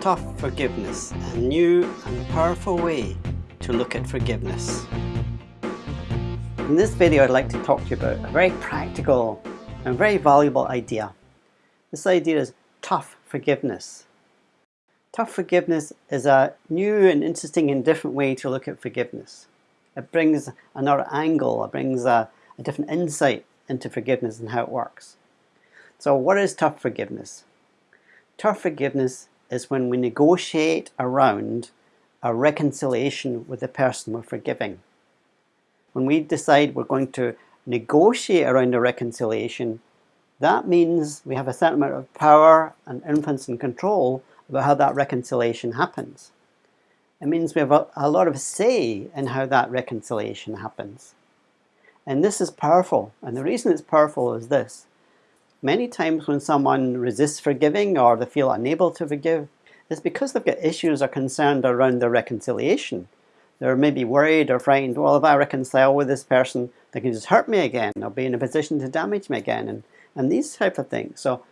Tough forgiveness, a new and powerful way to look at forgiveness. In this video I'd like to talk to you about a very practical and very valuable idea. This idea is tough forgiveness. Tough forgiveness is a new and interesting and different way to look at forgiveness. It brings another angle, it brings a, a different insight into forgiveness and how it works. So what is tough forgiveness? Tough forgiveness is when we negotiate around a reconciliation with the person we're forgiving. When we decide we're going to negotiate around a reconciliation, that means we have a certain amount of power and influence and control about how that reconciliation happens. It means we have a, a lot of say in how that reconciliation happens. And this is powerful. And the reason it's powerful is this. Many times when someone resists forgiving or they feel unable to forgive, it's because they've got issues or concerned around their reconciliation. They're maybe worried or frightened, well, if I reconcile with this person, they can just hurt me again or be in a position to damage me again, and, and these type of things. So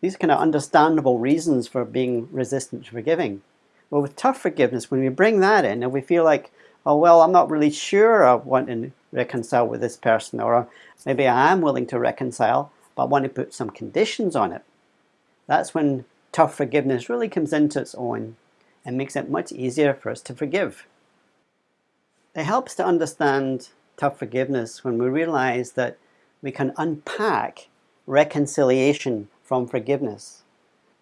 these are kind of understandable reasons for being resistant to forgiving. But with tough forgiveness, when we bring that in and we feel like, oh, well, I'm not really sure I want to reconcile with this person, or maybe I am willing to reconcile, but I want to put some conditions on it. That's when tough forgiveness really comes into its own and makes it much easier for us to forgive. It helps to understand tough forgiveness when we realize that we can unpack reconciliation from forgiveness.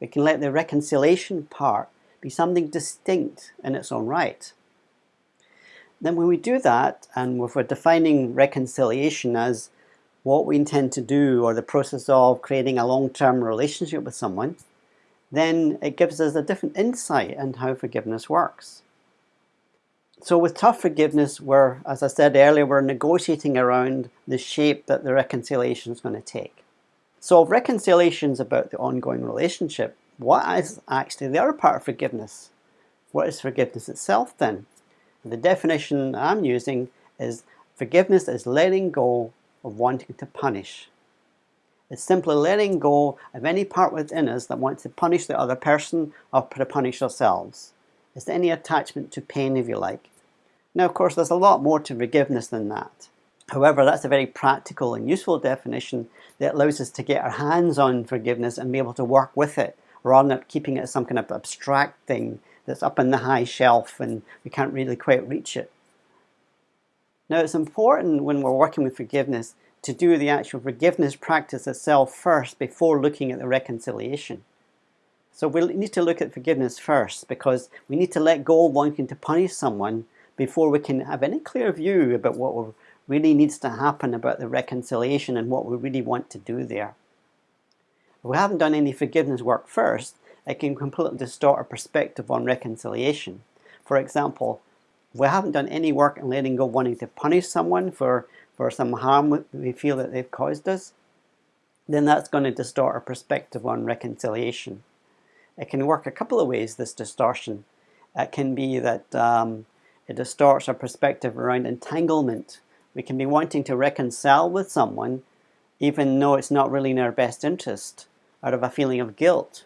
We can let the reconciliation part be something distinct in its own right. Then when we do that, and if we're defining reconciliation as what we intend to do or the process of creating a long-term relationship with someone, then it gives us a different insight into how forgiveness works. So with tough forgiveness, we're, as I said earlier, we're negotiating around the shape that the reconciliation is going to take. So if reconciliation is about the ongoing relationship, what is actually the other part of forgiveness? What is forgiveness itself then? The definition I'm using is forgiveness is letting go of wanting to punish. It's simply letting go of any part within us that wants to punish the other person or to punish ourselves. It's any attachment to pain, if you like. Now, of course, there's a lot more to forgiveness than that. However, that's a very practical and useful definition that allows us to get our hands on forgiveness and be able to work with it rather than keeping it as some kind of abstract thing that's up in the high shelf and we can't really quite reach it. Now it's important when we're working with forgiveness to do the actual forgiveness practice itself first before looking at the reconciliation. So we need to look at forgiveness first because we need to let go of wanting to punish someone before we can have any clear view about what really needs to happen about the reconciliation and what we really want to do there. If we haven't done any forgiveness work first, it can completely distort our perspective on reconciliation. For example, if we haven't done any work in letting go wanting to punish someone for, for some harm we feel that they've caused us, then that's going to distort our perspective on reconciliation. It can work a couple of ways, this distortion. It can be that um, it distorts our perspective around entanglement. We can be wanting to reconcile with someone even though it's not really in our best interest out of a feeling of guilt.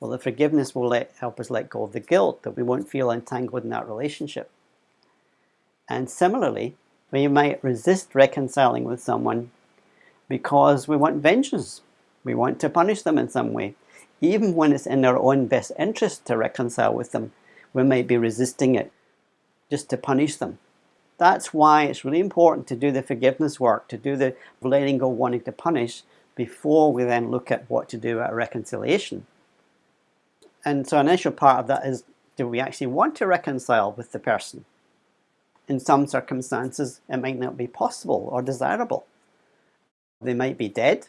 Well, the forgiveness will let, help us let go of the guilt that we won't feel entangled in that relationship. And similarly, we might resist reconciling with someone because we want vengeance. We want to punish them in some way. Even when it's in our own best interest to reconcile with them, we might be resisting it just to punish them. That's why it's really important to do the forgiveness work, to do the letting go wanting to punish before we then look at what to do at reconciliation. And so an initial part of that is, do we actually want to reconcile with the person? In some circumstances, it might not be possible or desirable. They might be dead,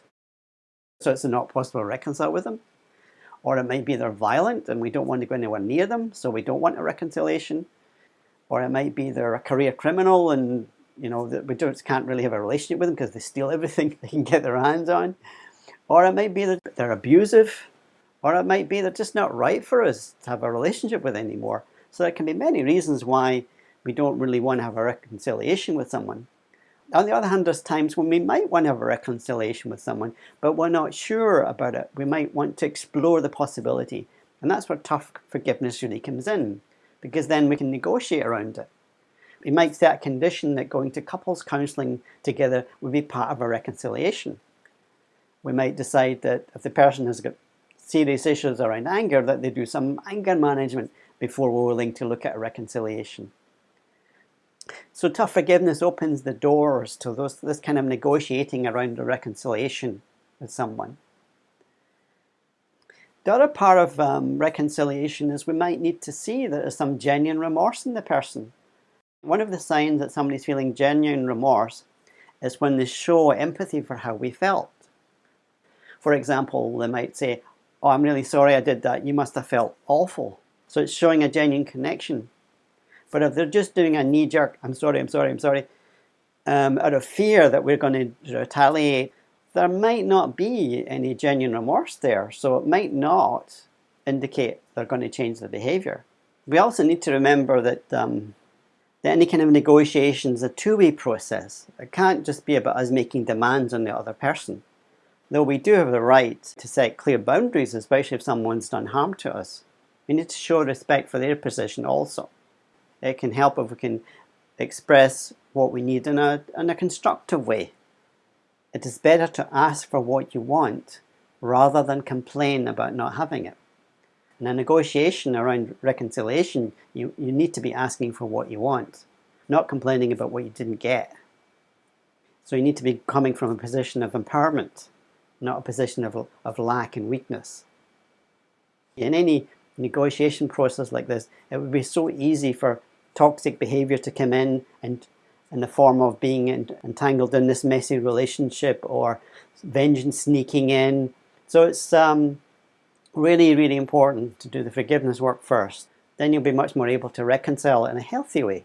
so it's not possible to reconcile with them. Or it might be they're violent and we don't want to go anywhere near them, so we don't want a reconciliation or it might be they're a career criminal and you know that we just can't really have a relationship with them because they steal everything they can get their hands on or it might be that they're abusive or it might be they're just not right for us to have a relationship with anymore so there can be many reasons why we don't really want to have a reconciliation with someone on the other hand there's times when we might want to have a reconciliation with someone but we're not sure about it we might want to explore the possibility And that's where tough forgiveness really comes in, because then we can negotiate around it. We might set a condition that going to couples counselling together would be part of a reconciliation. We might decide that if the person has got serious issues around anger, that they do some anger management before we're willing to look at a reconciliation. So tough forgiveness opens the doors to those, this kind of negotiating around a reconciliation with someone. The other part of um, reconciliation is we might need to see that there's some genuine remorse in the person. One of the signs that somebody's feeling genuine remorse is when they show empathy for how we felt. For example, they might say, oh, I'm really sorry I did that. You must have felt awful. So it's showing a genuine connection. But if they're just doing a knee-jerk, I'm sorry, I'm sorry, I'm sorry, um, out of fear that we're going to retaliate, there might not be any genuine remorse there. So it might not indicate they're going to change the behaviour. We also need to remember that, um, that any kind of negotiation is a two-way process. It can't just be about us making demands on the other person. Though we do have the right to set clear boundaries, especially if someone's done harm to us, we need to show respect for their position also. It can help if we can express what we need in a, in a constructive way. It is better to ask for what you want rather than complain about not having it. In a negotiation around reconciliation, you, you need to be asking for what you want, not complaining about what you didn't get. So you need to be coming from a position of empowerment, not a position of, of lack and weakness. In any negotiation process like this, it would be so easy for toxic behavior to come in and in the form of being entangled in this messy relationship or vengeance sneaking in. So it's um, really, really important to do the forgiveness work first. Then you'll be much more able to reconcile in a healthy way.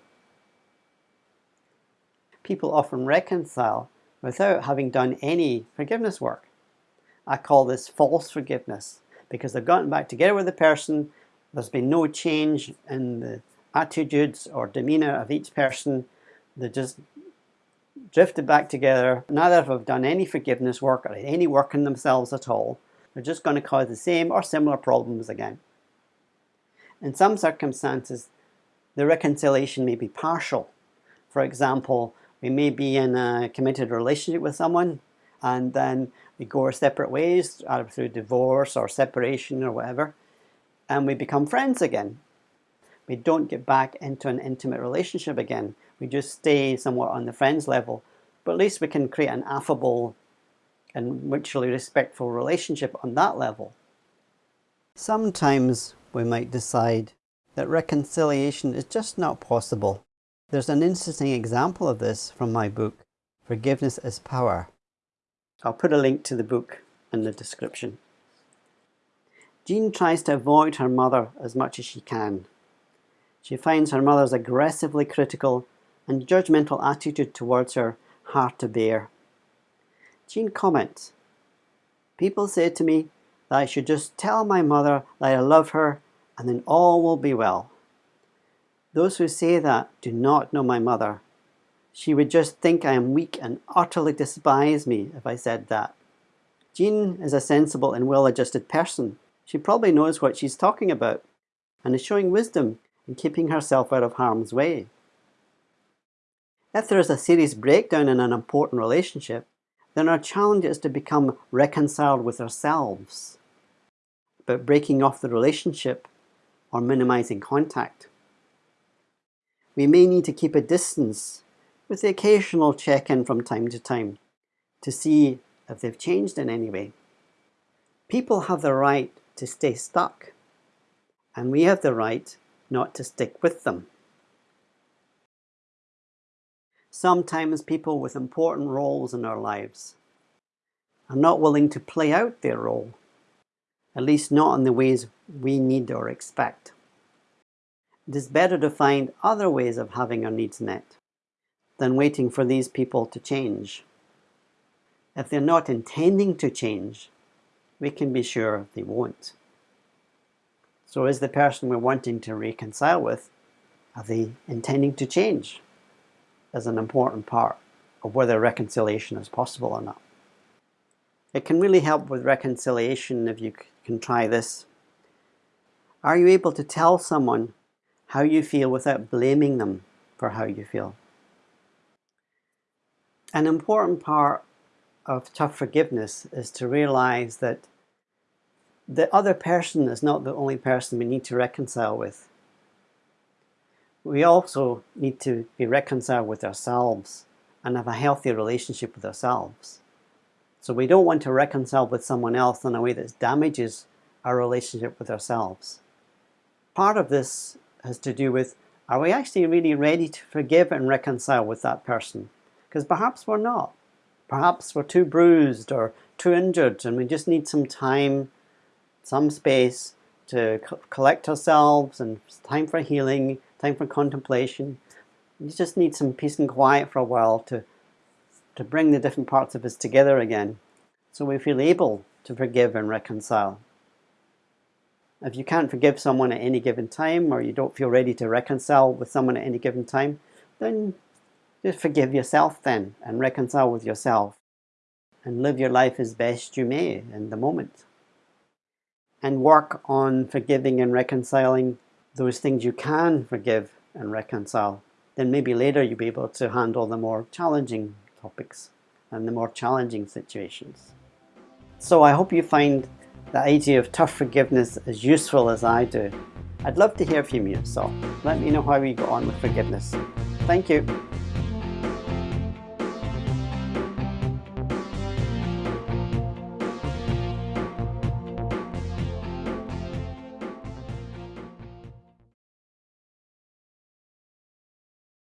People often reconcile without having done any forgiveness work. I call this false forgiveness because they've gotten back together with the person, there's been no change in the attitudes or demeanour of each person, they just drifted back together. Neither have done any forgiveness work or any work in themselves at all. They're just going to cause the same or similar problems again. In some circumstances, the reconciliation may be partial. For example, we may be in a committed relationship with someone and then we go our separate ways, either through divorce or separation or whatever, and we become friends again. We don't get back into an intimate relationship again we just stay somewhat on the friends level. But at least we can create an affable and mutually respectful relationship on that level. Sometimes we might decide that reconciliation is just not possible. There's an interesting example of this from my book, Forgiveness is Power. I'll put a link to the book in the description. Jean tries to avoid her mother as much as she can. She finds her mother's aggressively critical and judgmental attitude towards her hard to bear. Jean comments, People say to me that I should just tell my mother that I love her and then all will be well. Those who say that do not know my mother. She would just think I am weak and utterly despise me if I said that. Jean is a sensible and well-adjusted person. She probably knows what she's talking about and is showing wisdom in keeping herself out of harm's way. If there is a serious breakdown in an important relationship, then our challenge is to become reconciled with ourselves, but breaking off the relationship or minimizing contact. We may need to keep a distance with the occasional check-in from time to time to see if they've changed in any way. People have the right to stay stuck, and we have the right not to stick with them. Sometimes people with important roles in our lives are not willing to play out their role, at least not in the ways we need or expect. It is better to find other ways of having our needs met than waiting for these people to change. If they're not intending to change, we can be sure they won't. So is the person we're wanting to reconcile with, are they intending to change? is an important part of whether reconciliation is possible or not. It can really help with reconciliation if you can try this. Are you able to tell someone how you feel without blaming them for how you feel? An important part of tough forgiveness is to realize that the other person is not the only person we need to reconcile with. We also need to be reconciled with ourselves and have a healthy relationship with ourselves. So we don't want to reconcile with someone else in a way that damages our relationship with ourselves. Part of this has to do with, are we actually really ready to forgive and reconcile with that person? Because perhaps we're not. Perhaps we're too bruised or too injured and we just need some time, some space to collect ourselves and time for healing, time for contemplation. You just need some peace and quiet for a while to, to bring the different parts of us together again so we feel able to forgive and reconcile. If you can't forgive someone at any given time or you don't feel ready to reconcile with someone at any given time, then just forgive yourself then and reconcile with yourself and live your life as best you may in the moment. And work on forgiving and reconciling those things you can forgive and reconcile. Then maybe later you'll be able to handle the more challenging topics and the more challenging situations. So I hope you find the idea of tough forgiveness as useful as I do. I'd love to hear from you, so let me know how you got on with forgiveness. Thank you.